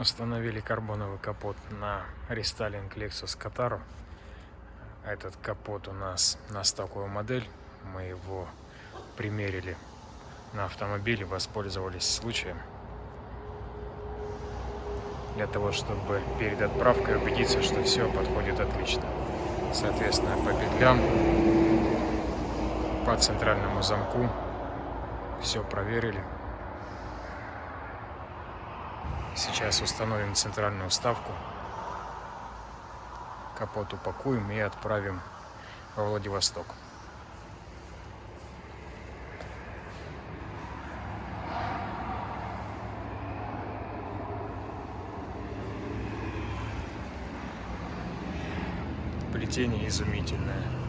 Установили карбоновый капот на рестайлинг Lexus Kataru. Этот капот у нас на стоковую модель. Мы его примерили на автомобиле, воспользовались случаем. Для того, чтобы перед отправкой убедиться, что все подходит отлично. Соответственно, по петлям, по центральному замку все проверили. Сейчас установим центральную вставку. Капот упакуем и отправим во Владивосток. Плетение изумительное.